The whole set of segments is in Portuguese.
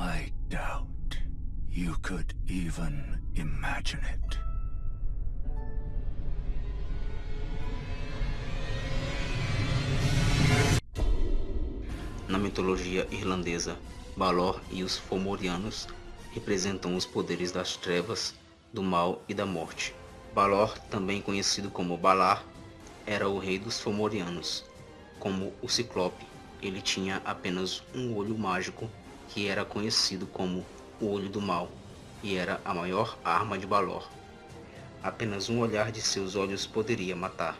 I doubt you could even imagine it. Na mitologia irlandesa, Balor e os Fomorianos representam os poderes das trevas, do mal e da morte. Balor, também conhecido como Balar, era o rei dos Fomorianos. Como o Ciclope, ele tinha apenas um olho mágico que era conhecido como o Olho do Mal e era a maior arma de Balor. Apenas um olhar de seus olhos poderia matar.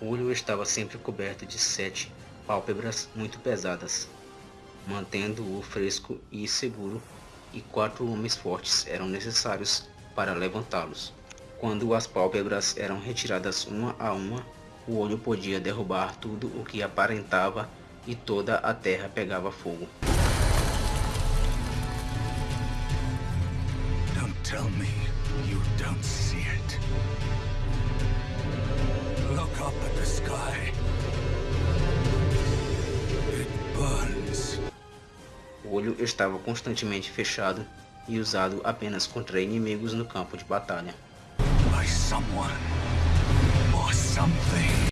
O olho estava sempre coberto de sete pálpebras muito pesadas, mantendo-o fresco e seguro, e quatro homens fortes eram necessários para levantá-los. Quando as pálpebras eram retiradas uma a uma, o olho podia derrubar tudo o que aparentava e toda a terra pegava fogo. Tell me you don't see it. Look up at the sky. It burns. O olho estava constantemente fechado e usado apenas contra inimigos no campo de batalha. By someone. Or something.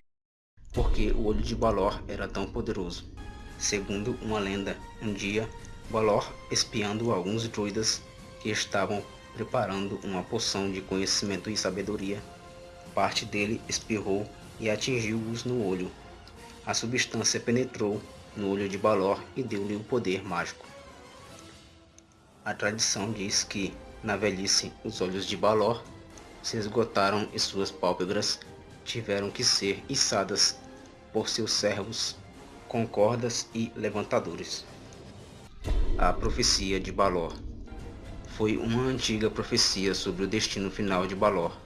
porque o olho de Balor era tão poderoso. Segundo uma lenda, um dia, Balor, espiando alguns druidas que estavam preparando uma poção de conhecimento e sabedoria, parte dele espirrou e atingiu-os no olho. A substância penetrou no olho de Balor e deu-lhe o poder mágico. A tradição diz que, na velhice, os olhos de Balor se esgotaram e suas pálpebras tiveram que ser içadas por seus servos com cordas e levantadores. A profecia de Balor foi uma antiga profecia sobre o destino final de Balor,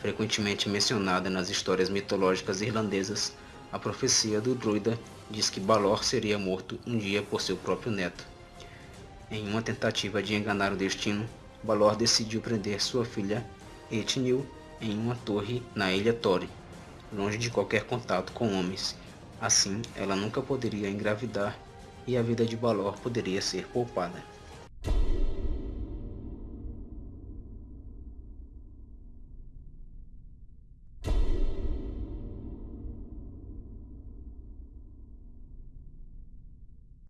frequentemente mencionada nas histórias mitológicas irlandesas. A profecia do druida diz que Balor seria morto um dia por seu próprio neto. Em uma tentativa de enganar o destino, Balor decidiu prender sua filha Etnil em uma torre na ilha Tori, longe de qualquer contato com homens. Assim, ela nunca poderia engravidar e a vida de Balor poderia ser poupada.